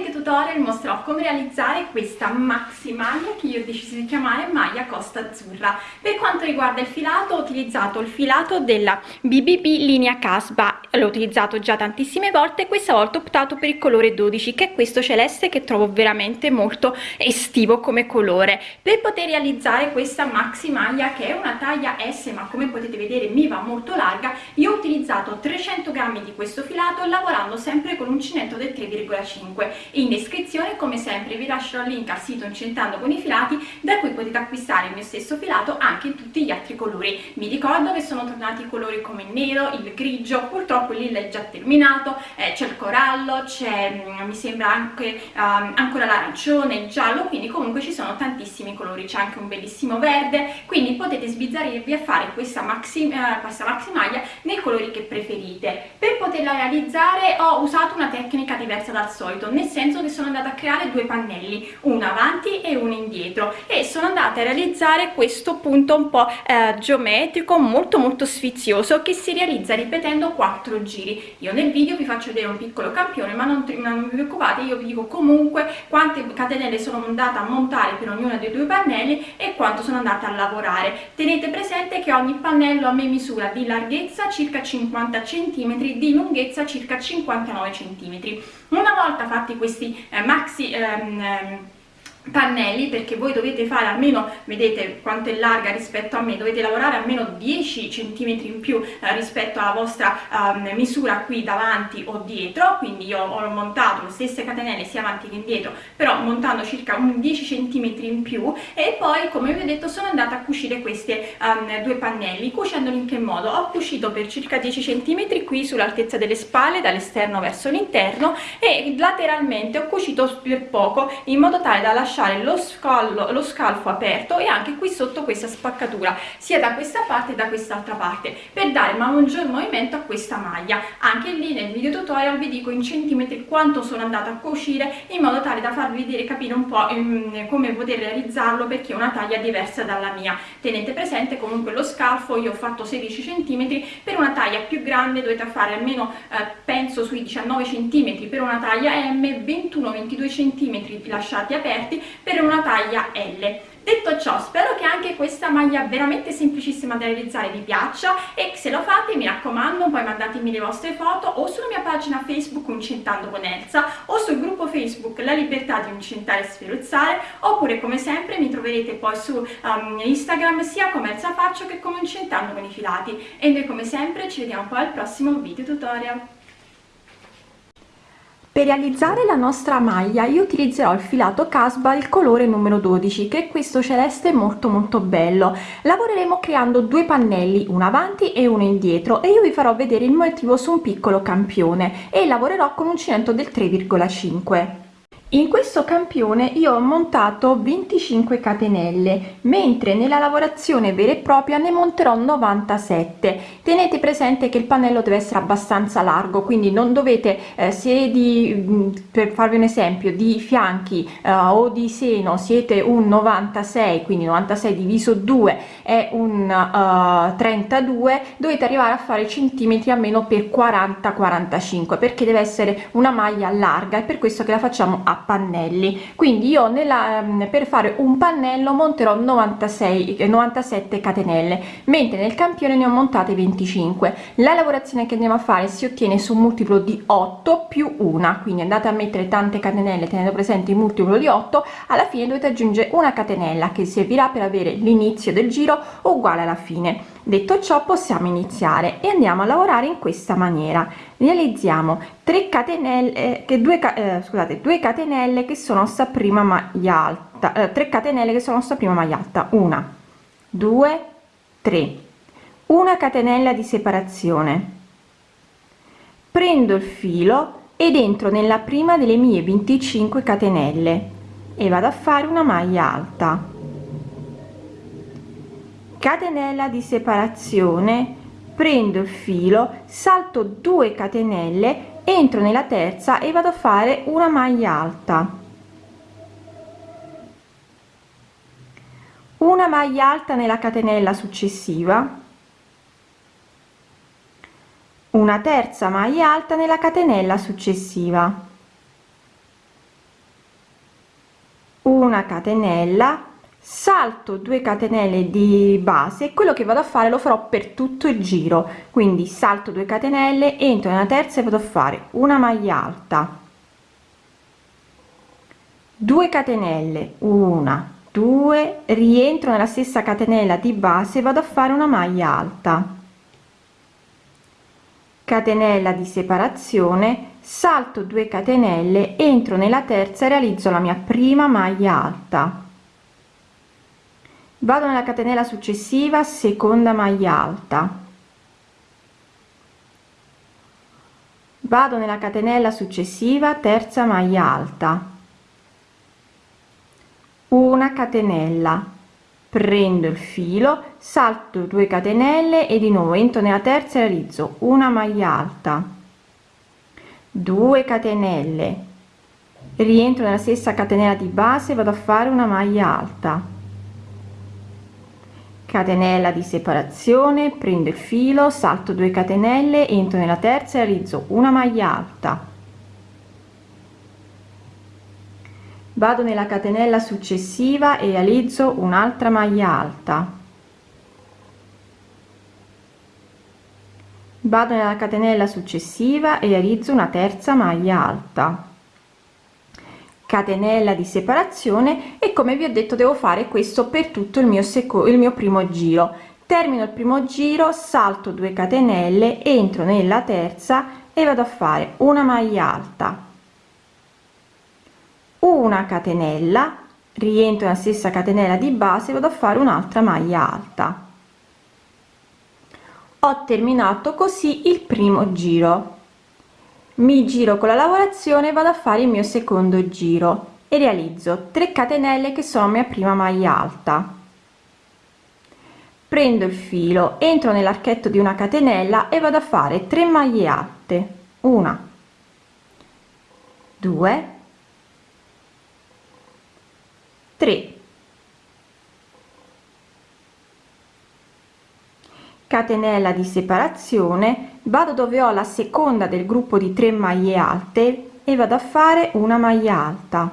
video tutorial mostrerò come realizzare questa maxi maglia che io ho deciso di chiamare maglia costa azzurra. Per quanto riguarda il filato ho utilizzato il filato della BBB linea casba l'ho utilizzato già tantissime volte questa volta ho optato per il colore 12 che è questo celeste che trovo veramente molto estivo come colore. Per poter realizzare questa maxi maglia che è una taglia S ma come potete vedere mi va molto larga io ho utilizzato 300 grammi di questo filato lavorando sempre con l'uncinetto del 3,5 in descrizione come sempre vi lascerò il link al sito incentando con i filati da cui potete acquistare il mio stesso filato anche in tutti gli altri colori. Mi ricordo che sono tornati i colori come il nero il grigio purtroppo lilla è già terminato eh, c'è il corallo c'è mm, mi sembra anche um, ancora l'arancione il giallo quindi comunque ci sono tantissimi colori c'è anche un bellissimo verde quindi potete sbizzarrirvi a fare questa maxi, uh, questa maxi maglia nei colori che preferite. Per poterla realizzare ho usato una tecnica diversa dal solito nel senso che sono andata a creare due pannelli uno avanti e uno indietro e sono andata a realizzare questo punto un po' eh, geometrico molto molto sfizioso che si realizza ripetendo quattro giri. Io nel video vi faccio vedere un piccolo campione ma non, non vi preoccupate io vi dico comunque quante catenelle sono andata a montare per ognuno dei due pannelli e quanto sono andata a lavorare. Tenete presente che ogni pannello a me misura di larghezza circa 50 cm di lunghezza circa 59 cm una volta fatti questi eh, maxi ehm, ehm pannelli perché voi dovete fare almeno vedete quanto è larga rispetto a me dovete lavorare almeno 10 cm in più eh, rispetto alla vostra eh, misura qui davanti o dietro. Quindi io ho montato le stesse catenelle sia avanti che indietro però montando circa un 10 cm in più. E poi come vi ho detto sono andata a cucire questi um, due pannelli cucendoli in che modo? Ho cucito per circa 10 cm qui sull'altezza delle spalle dall'esterno verso l'interno e lateralmente ho cucito per poco in modo tale da lasciare lasciare lo, scallo, lo scalfo aperto e anche qui sotto questa spaccatura sia da questa parte che da quest'altra parte per dare ma maggior movimento a questa maglia. Anche lì nel video tutorial vi dico in centimetri quanto sono andata a cucire in modo tale da farvi vedere capire un po' um, come poter realizzarlo perché è una taglia diversa dalla mia. Tenete presente comunque lo scalfo io ho fatto 16 centimetri per una taglia più grande dovete fare almeno eh, penso sui 19 centimetri per una taglia M 21-22 centimetri lasciati aperti per una taglia L. Detto ciò spero che anche questa maglia veramente semplicissima da realizzare vi piaccia e se lo fate mi raccomando poi mandatemi le vostre foto o sulla mia pagina facebook Uncentando con Elsa o sul gruppo facebook La Libertà di Uncentare e Sferuzzare oppure come sempre mi troverete poi su um, Instagram sia come Elsa Faccio che come Uncentando con i filati. E noi come sempre ci vediamo poi al prossimo video tutorial per realizzare la nostra maglia io utilizzerò il filato casba il colore numero 12 che è questo celeste molto molto bello. Lavoreremo creando due pannelli uno avanti e uno indietro e io vi farò vedere il motivo su un piccolo campione e lavorerò con uncinetto del 3,5 in questo campione io ho montato 25 catenelle mentre nella lavorazione vera e propria ne monterò 97 tenete presente che il pannello deve essere abbastanza largo quindi non dovete eh, se di mm, per farvi un esempio di fianchi eh, o di seno siete un 96 quindi 96 diviso 2 è un uh, 32 dovete arrivare a fare centimetri almeno per 40 45 perché deve essere una maglia larga e per questo che la facciamo a pannelli. Quindi io nella ehm, per fare un pannello monterò 96 97 catenelle mentre nel campione ne ho montate 25 la lavorazione che andiamo a fare si ottiene su un multiplo di 8 più una quindi andate a mettere tante catenelle tenendo presente il multiplo di 8 alla fine dovete aggiungere una catenella che servirà per avere l'inizio del giro uguale alla fine. Detto ciò possiamo iniziare e andiamo a lavorare in questa maniera realizziamo 3 catenelle eh, che 2 eh, scusate 2 catenelle che sono sta prima maglia alta eh, 3 catenelle che sono sta prima maglia alta. Una 2 3 una catenella di separazione. Prendo il filo ed entro nella prima delle mie 25 catenelle e vado a fare una maglia alta. Catenella di separazione prendo il filo salto 2 catenelle entro nella terza e vado a fare una maglia alta. Una maglia alta nella catenella successiva. Una terza maglia alta nella catenella successiva. Una catenella salto 2 catenelle di base quello che vado a fare lo farò per tutto il giro. Quindi salto 2 catenelle entro nella terza e vado a fare una maglia alta. 2 catenelle una 2 rientro nella stessa catenella di base vado a fare una maglia alta. Catenella di separazione salto 2 catenelle entro nella terza e realizzo la mia prima maglia alta vado nella catenella successiva seconda maglia alta. Vado nella catenella successiva terza maglia alta. Una catenella. Prendo il filo salto 2 catenelle e di nuovo entro nella terza e realizzo una maglia alta. 2 catenelle. Rientro nella stessa catenella di base vado a fare una maglia alta catenella di separazione prendo il filo salto 2 catenelle entro nella terza e realizzo una maglia alta. Vado nella catenella successiva e realizzo un'altra maglia alta. Vado nella catenella successiva e realizzo una terza maglia alta catenella di separazione e come vi ho detto devo fare questo per tutto il mio secondo il mio primo giro. Termino il primo giro salto 2 catenelle entro nella terza e vado a fare una maglia alta. Una catenella rientro nella stessa catenella di base vado a fare un'altra maglia alta. Ho terminato così il primo giro mi giro con la lavorazione vado a fare il mio secondo giro e realizzo 3 catenelle che sono mia prima maglia alta. Prendo il filo entro nell'archetto di una catenella e vado a fare 3 maglie alte una 2 3 catenella di separazione vado dove ho la seconda del gruppo di 3 maglie alte e vado a fare una maglia alta.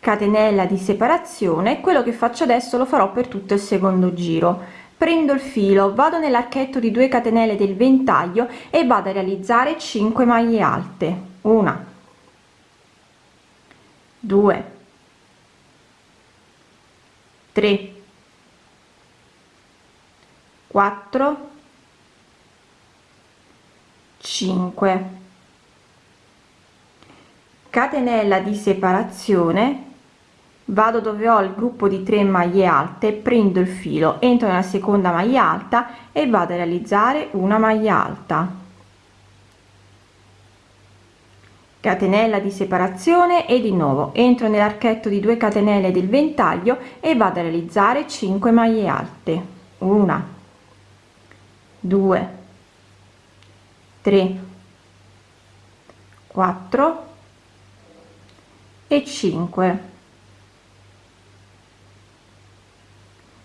Catenella di separazione quello che faccio adesso lo farò per tutto il secondo giro. Prendo il filo vado nell'archetto di 2 catenelle del ventaglio e vado a realizzare 5 maglie alte. Una. 2 3 4 5 catenella di separazione. Vado dove ho il gruppo di 3 maglie alte prendo il filo entro nella seconda maglia alta e vado a realizzare una maglia alta. Catenella di separazione e di nuovo entro nell'archetto di 2 catenelle del ventaglio e vado a realizzare 5 maglie alte. Una 2 3 4 e 5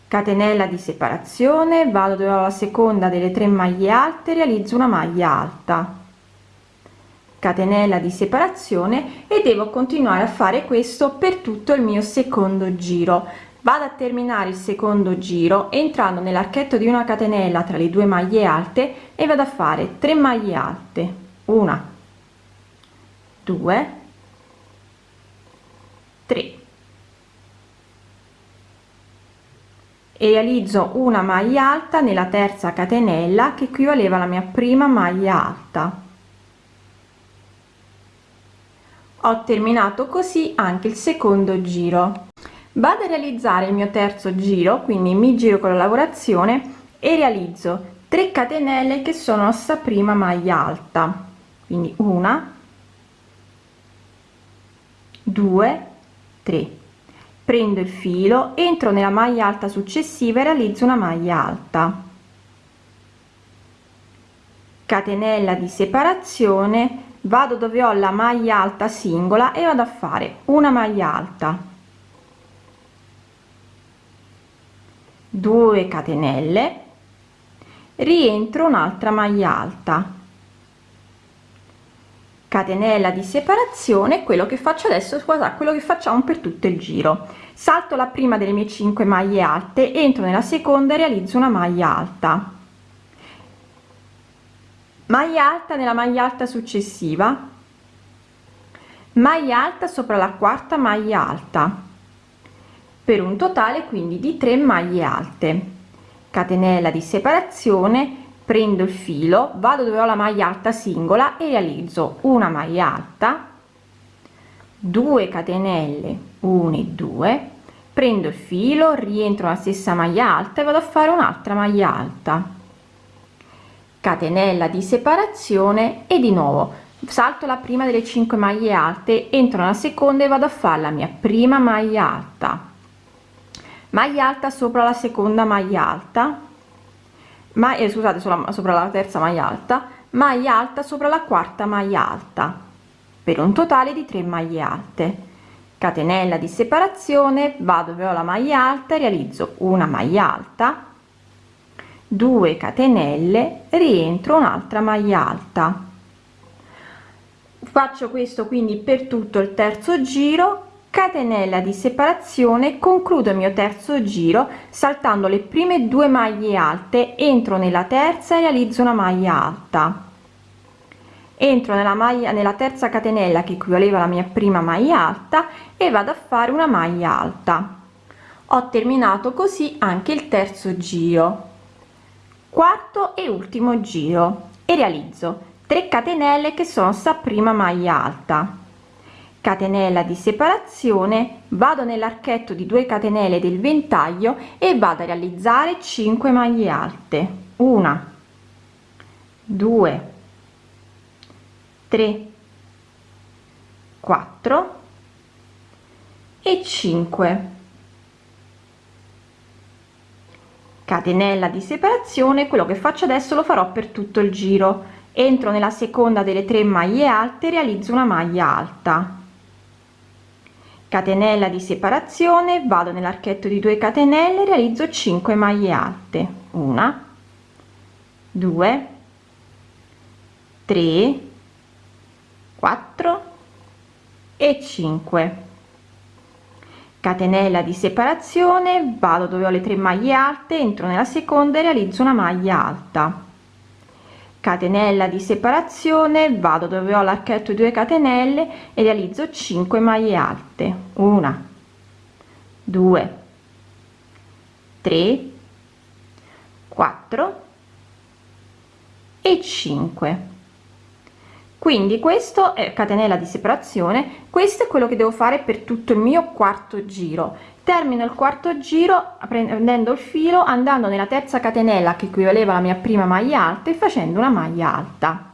catenella di separazione vado dove ho la seconda delle tre maglie alte realizzo una maglia alta. Catenella di separazione e devo continuare a fare questo per tutto il mio secondo giro vado a terminare il secondo giro entrando nell'archetto di una catenella tra le due maglie alte e vado a fare 3 maglie alte. Una 2 3 e realizzo una maglia alta nella terza catenella che equivaleva alla mia prima maglia alta. Ho terminato così anche il secondo giro vado a realizzare il mio terzo giro quindi mi giro con la lavorazione e realizzo 3 catenelle che sono sta prima maglia alta. Quindi una 2 3 prendo il filo entro nella maglia alta successiva e realizzo una maglia alta. Catenella di separazione vado dove ho la maglia alta singola e vado a fare una maglia alta 2 catenelle rientro un'altra maglia alta. Catenella di separazione quello che faccio adesso guarda quello che facciamo per tutto il giro. Salto la prima delle mie 5 maglie alte entro nella seconda e realizzo una maglia alta. Maglia alta nella maglia alta successiva. Maglia alta sopra la quarta maglia alta per un totale quindi di 3 maglie alte. Catenella di separazione prendo il filo vado dove ho la maglia alta singola e realizzo una maglia alta 2 catenelle 1 e 2 prendo il filo rientro la stessa maglia alta e vado a fare un'altra maglia alta. Catenella di separazione e di nuovo salto la prima delle 5 maglie alte entro nella seconda e vado a fare la mia prima maglia alta maglia alta sopra la seconda maglia alta. Ma eh, scusate sulla, sopra la terza maglia alta. Maglia alta sopra la quarta maglia alta per un totale di 3 maglie alte. Catenella di separazione vado dove ho la maglia alta realizzo una maglia alta. 2 catenelle rientro un'altra maglia alta. Faccio questo quindi per tutto il terzo giro catenella di separazione concludo il mio terzo giro saltando le prime due maglie alte. Entro nella terza e realizzo una maglia alta. Entro nella maglia nella terza catenella che equivaleva alla mia prima maglia alta e vado a fare una maglia alta. Ho terminato così anche il terzo giro. Quarto e ultimo giro. E realizzo 3 catenelle che sono sta prima maglia alta catenella di separazione vado nell'archetto di 2 catenelle del ventaglio e vado a realizzare 5 maglie alte. Una 2 3 4 e 5 catenella di separazione quello che faccio adesso lo farò per tutto il giro. Entro nella seconda delle tre maglie alte realizzo una maglia alta catenella di separazione vado nell'archetto di 2 catenelle realizzo 5 maglie alte. Una 2 3 4 e 5 catenella di separazione vado dove ho le tre maglie alte entro nella seconda e realizzo una maglia alta catenella di separazione vado dove ho l'archetto 2 catenelle e realizzo 5 maglie alte. Una. 2 3 4 e 5 quindi questo è catenella di separazione questo è quello che devo fare per tutto il mio quarto giro. Termino il quarto giro prendendo il filo andando nella terza catenella che equivaleva alla mia prima maglia alta e facendo una maglia alta.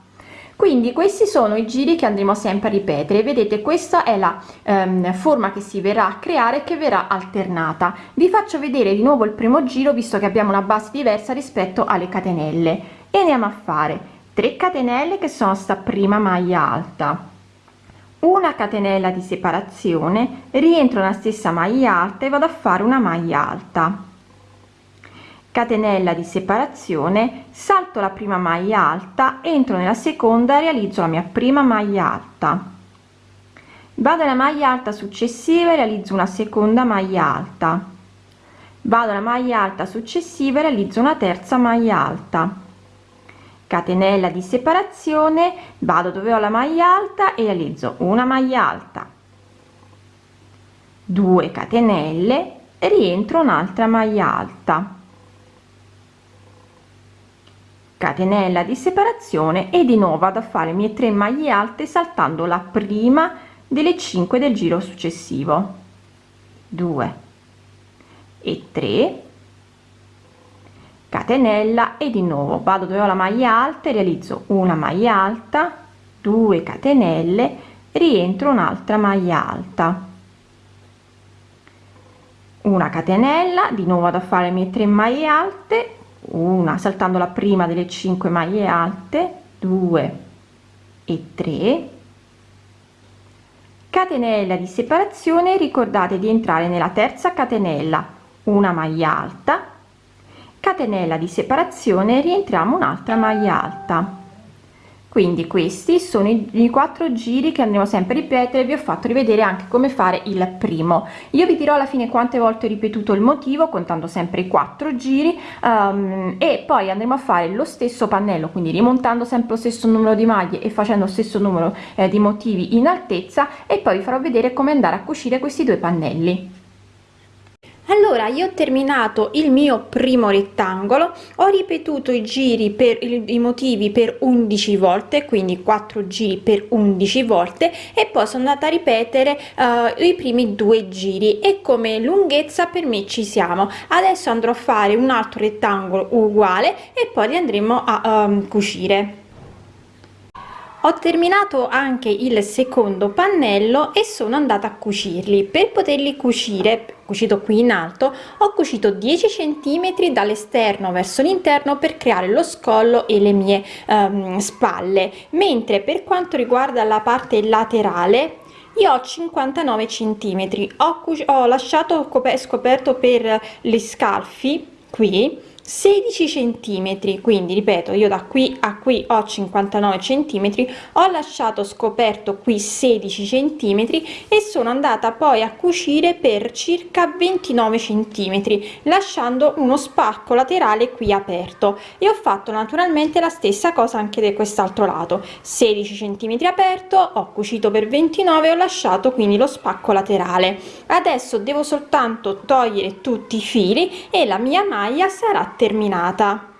Quindi questi sono i giri che andremo sempre a ripetere. Vedete questa è la ehm, forma che si verrà a creare che verrà alternata. Vi faccio vedere di nuovo il primo giro visto che abbiamo una base diversa rispetto alle catenelle. E andiamo a fare 3 catenelle che sono sta prima maglia alta. Una catenella di separazione rientro nella stessa maglia alta e vado a fare una maglia alta. Catenella di separazione salto la prima maglia alta entro nella seconda realizzo la mia prima maglia alta. Vado alla maglia alta successiva e realizzo una seconda maglia alta. Vado alla maglia alta successiva e realizzo una terza maglia alta catenella di separazione vado dove ho la maglia alta e realizzo una maglia alta. 2 catenelle rientro un'altra maglia alta. Catenella di separazione e di nuovo vado a fare mie 3 maglie alte saltando la prima delle 5 del giro successivo. 2 e 3 catenella e di nuovo vado dove ho la maglia alta e realizzo una maglia alta 2 catenelle rientro un'altra maglia alta. Una catenella di nuovo vado a fare le mie 3 maglie alte una saltando la prima delle 5 maglie alte 2 e 3 catenella di separazione ricordate di entrare nella terza catenella una maglia alta catenella di separazione rientriamo un'altra maglia alta. Quindi questi sono i, quattro giri che andremo sempre a ripetere vi ho fatto rivedere anche come fare il primo. Io vi dirò alla fine quante volte ho ripetuto il motivo contando sempre i quattro giri um, e poi andremo a fare lo stesso pannello quindi rimontando sempre lo stesso numero di maglie e facendo lo stesso numero eh, di motivi in altezza e poi vi farò vedere come andare a cucire questi due pannelli allora io ho terminato il mio primo rettangolo ho ripetuto i giri per i motivi per 11 volte quindi 4 giri per 11 volte e poi sono andata a ripetere uh, i primi due giri. E come lunghezza per me ci siamo. Adesso andrò a fare un altro rettangolo uguale e poi li andremo a um, cucire ho terminato anche il secondo pannello e sono andata a cucirli. Per poterli cucire cucito qui in alto ho cucito 10 centimetri dall'esterno verso l'interno per creare lo scollo e le mie um, spalle. Mentre per quanto riguarda la parte laterale io ho 59 centimetri. Ho, ho lasciato scoperto per gli scalfi qui 16 centimetri. Quindi ripeto io da qui a qui ho 59 centimetri ho lasciato scoperto qui 16 centimetri e sono andata poi a cucire per circa 29 centimetri lasciando uno spacco laterale qui aperto. E ho fatto naturalmente la stessa cosa anche di quest'altro lato. 16 centimetri aperto ho cucito per 29 ho lasciato quindi lo spacco laterale. Adesso devo soltanto togliere tutti i fili e la mia maglia sarà terminata